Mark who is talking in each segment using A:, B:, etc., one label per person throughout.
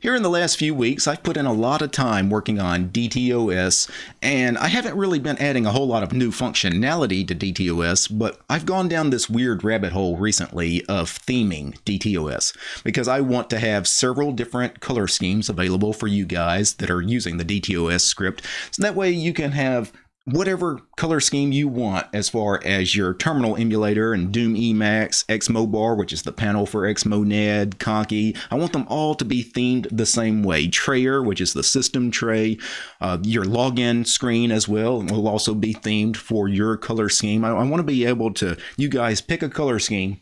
A: Here in the last few weeks, I've put in a lot of time working on DTOS, and I haven't really been adding a whole lot of new functionality to DTOS, but I've gone down this weird rabbit hole recently of theming DTOS, because I want to have several different color schemes available for you guys that are using the DTOS script, so that way you can have whatever color scheme you want as far as your terminal emulator and Doom Emacs, Xmobar, which is the panel for Xmonad, Conky. I want them all to be themed the same way. Trayer, which is the system tray, uh, your login screen as well will also be themed for your color scheme. I, I want to be able to, you guys pick a color scheme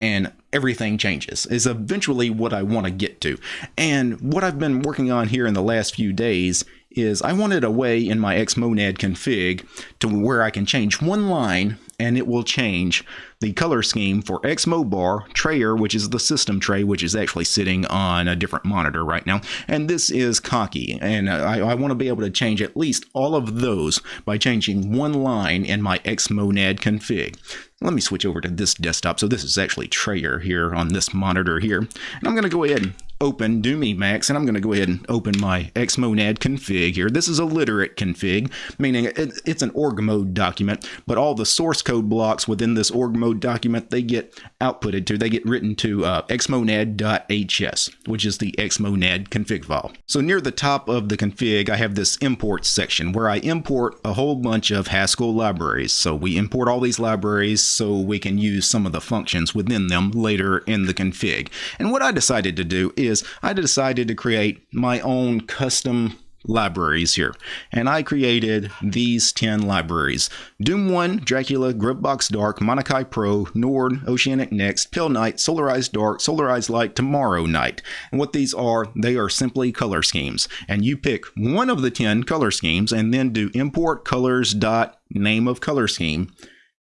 A: and everything changes is eventually what I want to get to. And what I've been working on here in the last few days is I wanted a way in my Xmonad config to where I can change one line and it will change the color scheme for Xmobar Trayer, which is the system tray, which is actually sitting on a different monitor right now. And this is Conky, And I, I want to be able to change at least all of those by changing one line in my Xmonad config. Let me switch over to this desktop. So this is actually Trayer here on this monitor here. And I'm going to go ahead and open Doom Emacs, and I'm going to go ahead and open my Xmonad config here. This is a literate config, meaning it's an org mode document, but all the source code blocks within this org mode document, they get outputted to, they get written to uh, xmonad.hs, which is the Xmonad config file. So near the top of the config, I have this import section where I import a whole bunch of Haskell libraries. So we import all these libraries so we can use some of the functions within them later in the config. And what I decided to do is is I decided to create my own custom libraries here. And I created these 10 libraries. Doom 1, Dracula, Gruvbox Dark, Monokai Pro, Nord, Oceanic Next, Palenight, Solarized Dark, Solarized Light, Tomorrow Night. And what these are, they are simply color schemes. And you pick one of the 10 color schemes and then do import colors dot name of color scheme.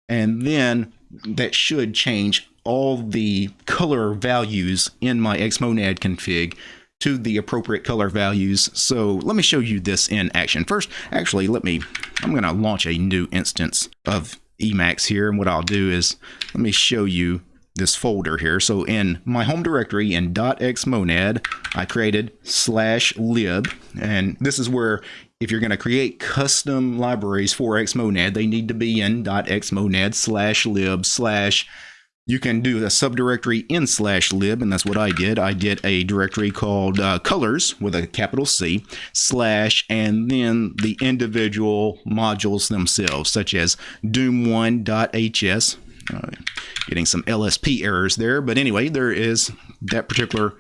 A: And then that should change all the color values in my Xmonad config to the appropriate color values. So let me show you this in action. First, actually, let me, I'm going to launch a new instance of Emacs here. And what I'll do is, let me show you this folder here. So in my home directory in .xmonad, I created slash lib. And this is where if you're going to create custom libraries for Xmonad, they need to be in .xmonad slash lib slash you can do a subdirectory in slash lib, and that's what I did. I did a directory called uh, colors with a capital C slash, and then the individual modules themselves, such as doom1.hs. Uh, getting some LSP errors there, but anyway, there is that particular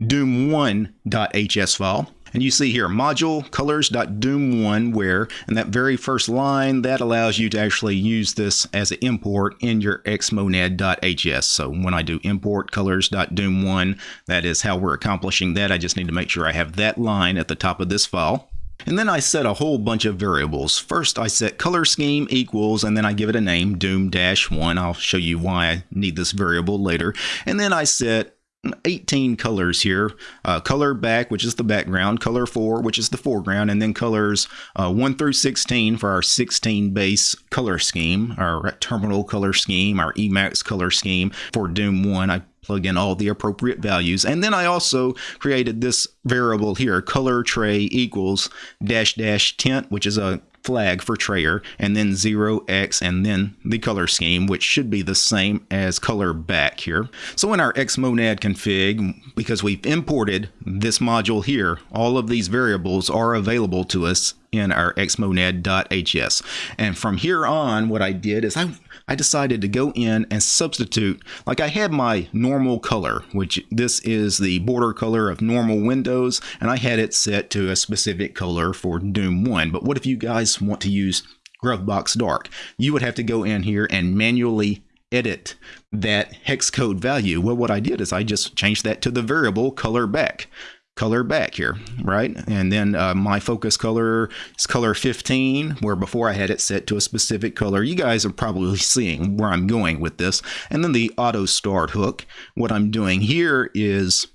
A: doom1.hs file. And you see here, module colors.doom1 where, and that very first line, that allows you to actually use this as an import in your xmonad.hs. So when I do import colors.doom1, that is how we're accomplishing that. I just need to make sure I have that line at the top of this file. And then I set a whole bunch of variables. First, I set color scheme equals, and then I give it a name, doom-1. I'll show you why I need this variable later. And then I set 18 colors here. Uh, color back, which is the background, color 4, which is the foreground, and then colors uh, 1 through 16 for our 16 base color scheme, our terminal color scheme, our Emacs color scheme. For Doom 1, I plug in all the appropriate values. And then I also created this variable here, color tray equals dash dash tint, which is a flag for Trayer, and then 0x, and then the color scheme, which should be the same as color back here. So in our xmonad config, because we've imported this module here, all of these variables are available to us in our xmonad.hs. And from here on, what I did is I, I decided to go in and substitute, like I had my normal color, which this is the border color of normal windows, and I had it set to a specific color for Doom 1. But what if you guys want to use Gruvbox Dark? You would have to go in here and manually edit that hex code value. Well, what I did is I just changed that to the variable color back color back here, right? And then uh, my focus color is color 15, where before I had it set to a specific color. You guys are probably seeing where I'm going with this. And then the auto start hook. What I'm doing here is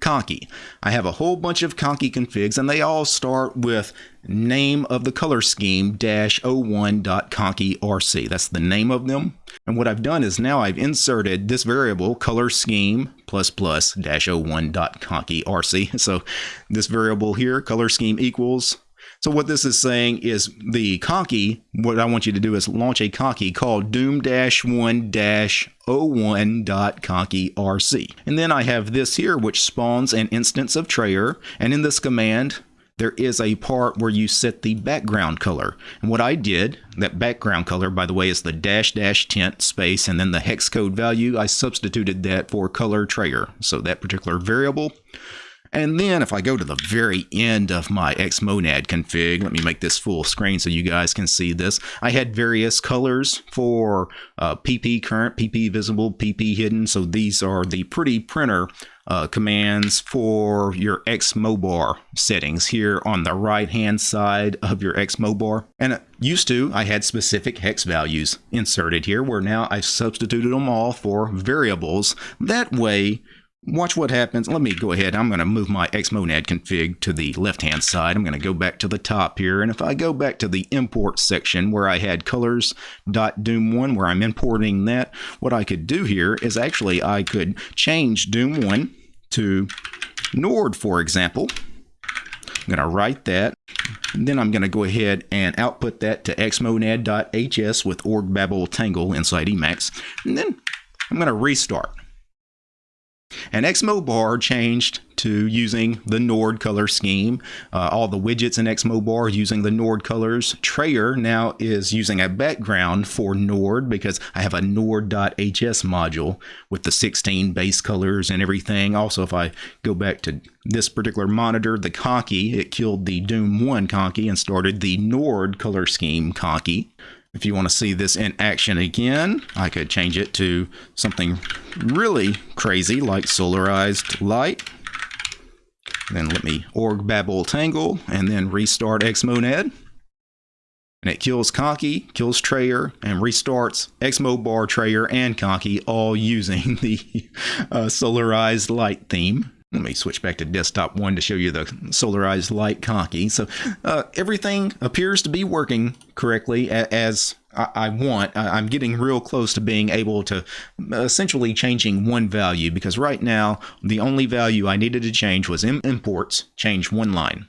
A: Conky. I have a whole bunch of Conky configs and they all start with name of the color scheme dash 01.conkyrc. That's the name of them. And what I've done is now I've inserted this variable color scheme plus plus dash 01.conkyrc. So this variable here, color scheme equals so what this is saying is the conky, what I want you to do is launch a conky called doom-1-01.conkyrc. And then I have this here which spawns an instance of Trayer. And in this command, there is a part where you set the background color. And what I did, that background color, by the way, is the dash dash tint space and then the hex code value. I substituted that for color Trayer. So that particular variable and then if I go to the very end of my Xmonad config, let me make this full screen so you guys can see this. I had various colors for uh, PP current, PP visible, PP hidden. So these are the pretty printer uh, commands for your Xmobar settings here on the right hand side of your Xmobar. And used to, I had specific hex values inserted here where now I've substituted them all for variables. That way, Watch what happens. Let me go ahead. I'm going to move my Xmonad config to the left-hand side. I'm going to go back to the top here. And if I go back to the import section where I had colors.doom1, where I'm importing that, what I could do here is actually I could change doom1 to Nord, for example. I'm going to write that. And then I'm going to go ahead and output that to xmonad.hs with org babel tangle inside Emacs. And then I'm going to restart. And Xmobar changed to using the Nord color scheme. Uh, all the widgets in Xmobar using the Nord colors. Trayer now is using a background for Nord because I have a Nord.hs module with the 16 base colors and everything. Also, if I go back to this particular monitor, the Conky, it killed the Doom 1 Conky and started the Nord color scheme Conky. If you want to see this in action again, I could change it to something really crazy like solarized light. Then let me org babel tangle and then restart xmonad. And it kills Conky, kills Trayer, and restarts Xmobar, Trayer, and Conky all using the uh, solarized light theme. Let me switch back to desktop one to show you the solarized light conky. So uh, everything appears to be working correctly as I, want. I'm getting real close to being able to essentially changing one value because right now the only value I needed to change was imports, change one line.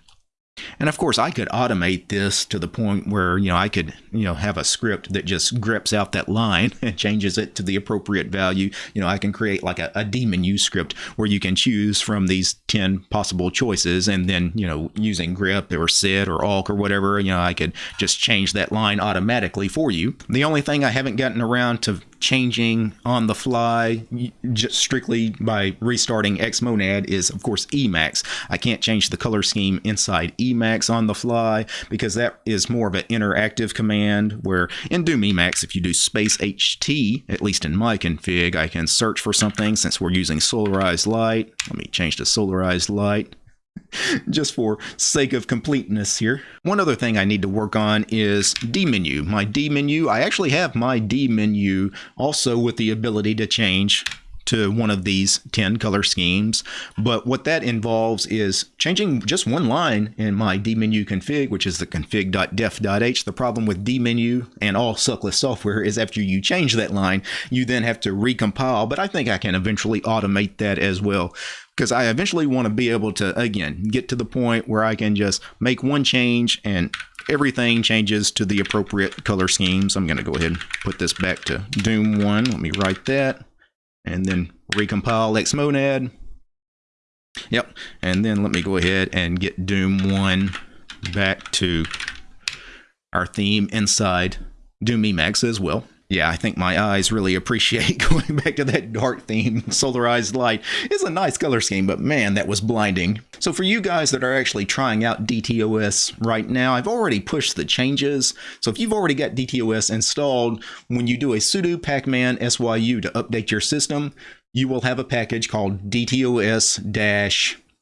A: And of course, I could automate this to the point where, you know, I could, you know, have a script that just greps out that line and changes it to the appropriate value. You know, I can create like a, a dmenu script where you can choose from these 10 possible choices. And then, you know, using grep or sed or awk or whatever, you know, I could just change that line automatically for you. The only thing I haven't gotten around to changing on the fly just strictly by restarting Xmonad is, of course, Emacs. I can't change the color scheme inside Emacs on the fly because that is more of an interactive command where in Doom Emacs, if you do space HT, at least in my config, I can search for something since we're using solarized light. Let me change to solarized light. just for sake of completeness here. One other thing I need to work on is dmenu. My dmenu, I actually have my dmenu also with the ability to change to one of these 10 color schemes. But what that involves is changing just one line in my dmenu config, which is the config.def.h. The problem with dmenu and all suckless software is after you change that line, you then have to recompile. But I think I can eventually automate that as well because I eventually want to be able to, again, get to the point where I can just make one change and everything changes to the appropriate color schemes. I'm going to go ahead and put this back to Doom 1. Let me write that and then recompile xmonad. Yep, and then let me go ahead and get Doom 1 back to our theme inside Doom Emacs as well yeah, I think my eyes really appreciate going back to that dark theme. Solarized light is a nice color scheme, but man, that was blinding. So for you guys that are actually trying out DTOS right now, I've already pushed the changes. So if you've already got DTOS installed, when you do a sudo pacman syu to update your system, you will have a package called DTOS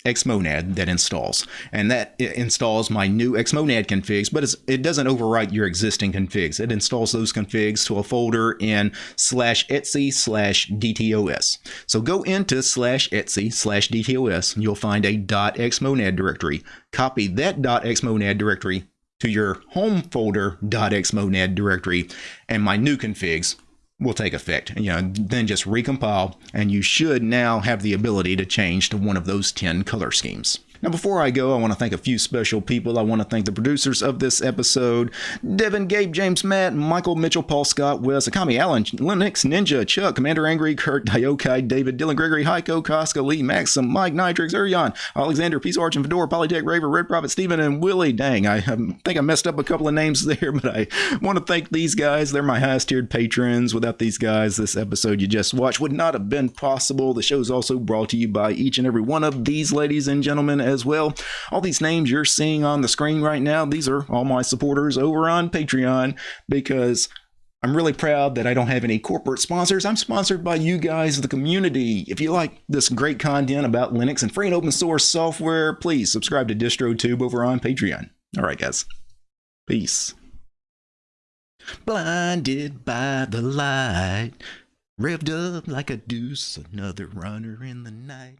A: Xmonad that installs. And that installs my new Xmonad configs, but it doesn't overwrite your existing configs. It installs those configs to a folder in slash etc slash dtos. So go into slash etc slash dtos and you'll find a .xmonad directory. Copy that .xmonad directory to your home folder .xmonad directory and my new configs will take effect. You know, then just recompile and you should now have the ability to change to one of those 10 color schemes. Now, before I go, I want to thank a few special people. I want to thank the producers of this episode Devin, Gabe, James, Matt, Michael, Mitchell, Paul, Scott, Wes, Akami, Allen, Linux, Ninja, Chuck, Commander Angry, Kurt, Diokai, David, Dylan, Gregory, Heiko, Koska, Lee, Maxim, Mike, Nitrix, Urion, Alexander, Peace Arch, and Fedora, Polytech, Raver, Red Prophet, Steven, and Willie. Dang, I think I messed up a couple of names there, but I want to thank these guys. They're my highest tiered patrons. Without these guys, this episode you just watched would not have been possible. The show is also brought to you by each and every one of these ladies and gentlemen as well. All these names you're seeing on the screen right now, these are all my supporters over on Patreon because I'm really proud that I don't have any corporate sponsors. I'm sponsored by you guys, the community. If you like this great content about Linux and free and open source software, please subscribe to DistroTube over on Patreon. All right, guys. Peace. Blinded by the light, revved up like a deuce, another runner in the night.